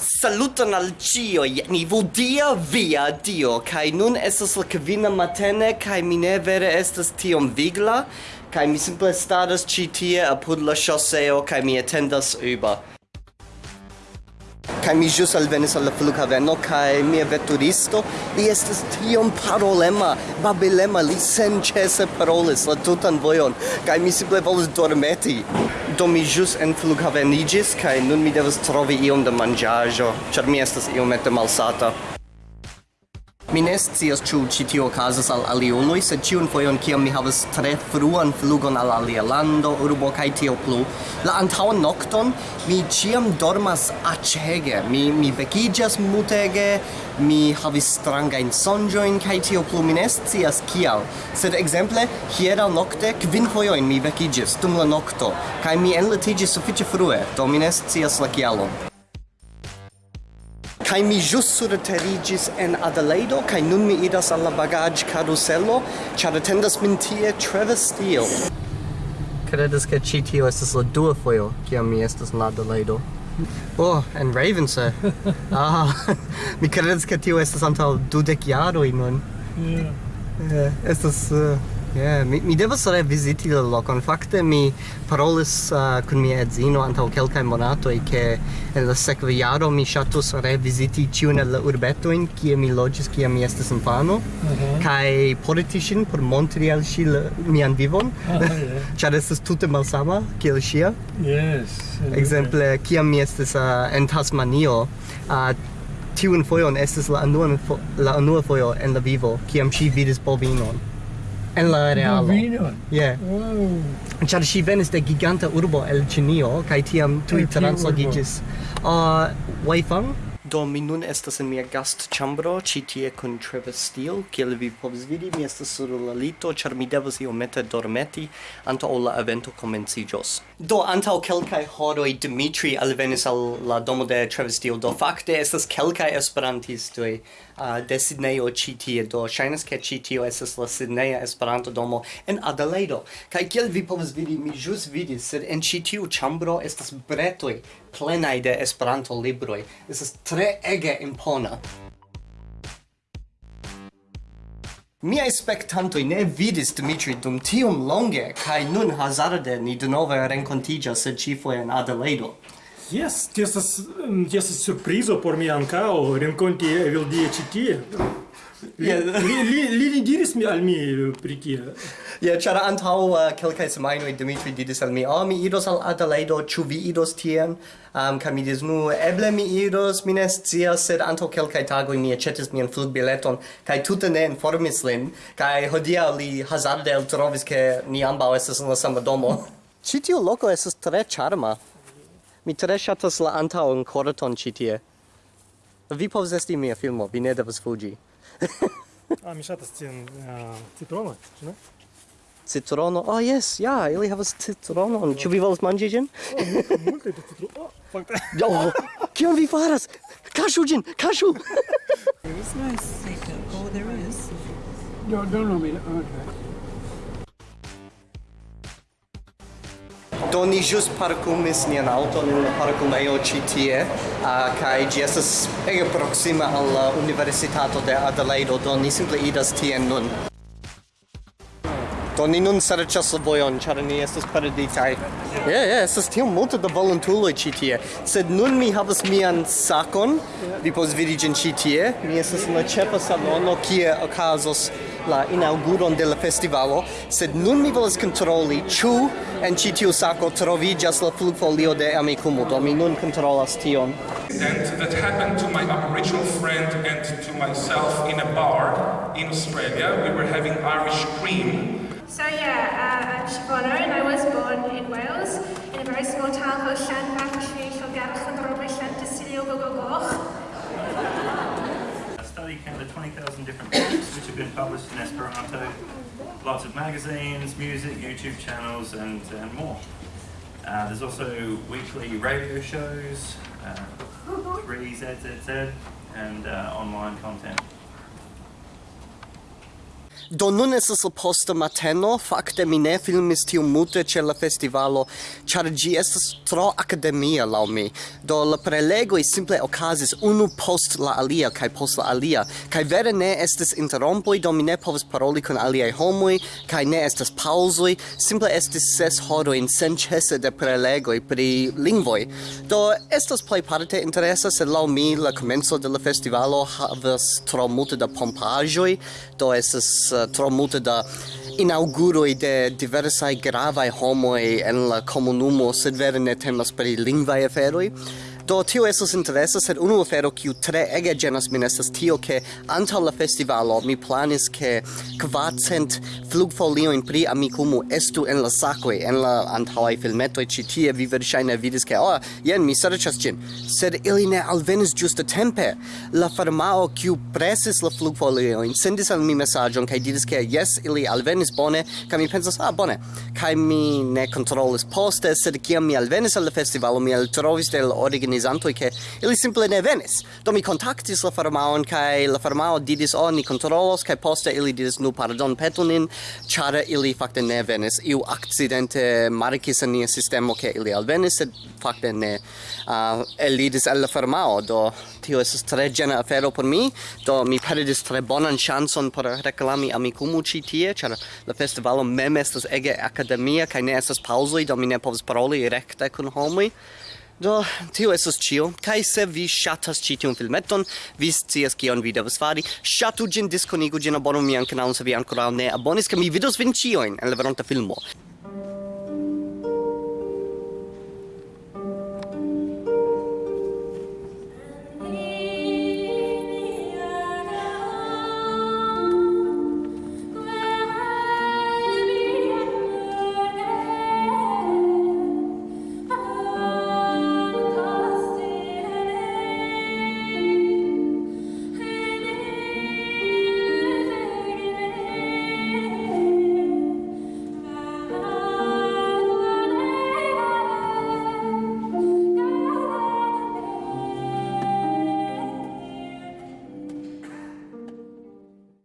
Saluton al cioi, ni dia via dio, kai nun estas la kvina matene, kai mi ne vere estas tiom vigla, kai mi simple staras ci tie apud la choseo, kai mi attendas uber kai mi ĵus alvenis al la flughaveno kaj mia veturisto li estas tiom parolema babilema li senĉese parolis la tutan vojon kai mi simple volus dormeti. Do mi jus en flughavenigis kai nun mi devas trovi iom da manĝaĵo ĉar mi estas iomete malsata. Mi ne scias ĉu ĉi tio okazas al aliuloj, sed ĉiun fojon kiam mi havas tre fruan flugon al alia lando, urbo kaj tio plu, la antaŭan nokton mi ĉiam dormas aĉege. Mi mi vekiĝas mutege, mi havis strangajn sonĝojn kaj tio plu mi ne scias kial. Sed ekzemple hieraŭ nokte kvin fojojn mi vekiĝis dum la nokto kaj mi enlitiĝis sufiĉe frue, do mi ne scias la kialon kai mi jus surterigis en Adelaido kai nun mi idas al la bagage carusello char attendas min tie Trevor Steel credes ke ĉi tio estas la dua fojo kiam mi estas en Adelaide Oh, en Ravense. ah, mi credes ke tio estas antaŭ dudek jaroj nun. Yeah. Yeah, estas uh, Yeah, mi, mi devas revisiti la locon. Fakte mi parolis uh, kun mia edzino antaŭ kelkaj monatoj ke en la sekva jaro mi ŝatus revisiti ĉiun el la urbetojn kie mi loĝis kiam mi estis infano okay. Mhm. kaj porti ŝin por montri al ŝi mian vivon ah, ĉar oh, yeah. estas tute malsama kiel ŝia. Yes. Ekzemple yeah. kiam mi estis uh, en Tasmanio uh, tiun fojon estis la unua la unua fojo en la vivo kiam ŝi vidis bovinon en la realo. Bovino? Yeah. Wow. Char si venis de giganta urbo el Ĉinio, kaj tiam tui translogigis. Uh, ah, Waifang? Do mi nun estas en mia gastĉambro ci tie kun Trevor Steele, kiel vi povs vidi, mi estas sur la lito char mi devas iomete dormeti antaŭ la evento comencijos. Do antaŭ kelkai horoi Dimitri alvenis al la domo de Trevor Steele, do fakte estas kelkai esperantistoj uh, de Sidnejo ci tie, do shainas ke ci tio estas la Sidneja Esperanto domo en Adelaido. Kaj kiel vi povas vidi, mi jus vidis, sed en ci tiu chambro estas bretoi, plenaj de Esperanto libroi. Estas tre ege impona. Miai spectantoi ne vidis Dimitri dum tiom longe, kai nun hazarde ni denove rencontigia sed cifoe en Adeleido. Yes, tiesas, tiesas surprizo por mi ancao renconti Evildie citie. Li, li, li diris mi al mi eh, pri tie. Ja, ĉar antaŭ eh, kelkaj semajnoj Dimitri diris al mi, "Oh, mi idos al Adelaido, ĉu vi idos tien?" Um, kaj mi diris, "Nu, eble mi idos mi ne scias, sed antaŭ kelkaj tagoj mi aĉetis mian flugbileton kaj tute ne informis lin, kaj hodiaŭ li hazarde eltrovis, ke ni ambaŭ estas en la sama domo. Ĉi tiu loko estas tre ĉarma. Mi tre ŝatas la antaŭan korton ĉi tie. Vi povas esti mia filmo, vi ne devas fuĝi. ah, mi shatas tiun uh, citrono, ĉu ne? Citrono. Oh yes, ja, yeah, ili havas citronon. Ĉu vi volas manĝi ĝin? Oh, Multe da citrono. Oh, fakte. Oh, kion vi faras? Kaŝu ĝin, kaŝu. There is no secret. Oh, there is. No, don't know me. Okay. Do ni jus parkumis nian auton in la parkumejo ĉi tie, uh, kaj ĝi estas ege proksima al la Universitato de Adelaido, do ni simple idas tien nun. Do ni nun serĉas la vojon, ĉar ni estas perditaj. Ja, yeah, ja, yeah, estas tiom multe da volontuloj ĉi tie. Sed nun mi havas mian sakon, vi povas vidi ĝin ĉi tie. Mi estas en la ĉefa salono kie okazos la inauguron de la festivalo, sed nun mi volas kontroli ĉu en ĉi tiu sako troviĝas la flugfolio de Amikumu, do mi nun kontrolas tion. that happened to my Aboriginal friend and to myself in a bar in Australia. We were having Irish cream. So yeah, uh, I'm Siobhan and I was born in Wales in a very small town called Llanbach Llanfagach Llanfagach Llanfagach Llanfagach Gogogoch. Study counted 20,000 different books which have been published in Esperanto, lots of magazines, music, YouTube channels, and, and more. Uh, there's also weekly radio shows, uh, 3ZZZ, and uh, online content. Do nun estas la posta mateno, fakte mi ne filmis tiu multe ĉe la festivalo, ĉar ĝi estas tro akademia laŭ mi. Do la prelegoj simple okazis unu post la alia kaj post la alia, kaj vere ne estas interrompoj, do mi ne povas paroli kun aliaj homoj, kaj ne estas paŭzoj, simple estis ses horojn senĉese de prelegoj pri lingvoj. Do estas plejparte interesa, sed laŭ mi la komenco de la festivalo havas tro multe da pompaĵoj, do estas uh, tro multe da inauguroi de diversai gravae homoi en la comunumo, sed vere ne temas per lingvae aferoi, Do tio esos interesa, sed unu afero kiu tre ege genas min estas tio ke antaŭ la festivalo mi planis ke kvacent flugfoliojn pri Amikumu estu en la sakoj en la antaŭaj filmetoj. Ĉi tie vi verŝajne vidis ke oh, jen mi serĉas ĝin. Sed ili ne alvenis ĝuste tempe. La farmao kiu presis la flugfoliojn sendis al mi mesaĝon kaj diris ke jes ili alvenis bone. Kaj mi pensas ah bone. Kaj mi ne kontrolis poste sed kiam mi alvenis al la festivalo mi eltrovis de la organizanto che ili simple ne venis. Do mi contactis la farmaon kai la farmao didis "Oh, ni kontrolos" kai poste ili didis "Nu, pardon, petonin chara ili fakte ne venis. Iu accidente markis en nia sistemo ke ili alvenis, sed fakte ne uh, elidis al la farmao. Do tio estas tre gena afero por mi, do mi perdis tre bonan chanson por reklami amikumu ci tie, chara la festivalo mem estas ege akademia kai ne estas paŭzoj, do mi ne povas paroli rekte kun homoj. Do, tio esos cio, kai se vi shatas ci tiun filmeton, vi scias kion vi devas fari, shatu gin, diskonigu gin, abonu mian kanalon se vi ancora ne abonis, ke mi vidos vin cioin en la veronta filmo.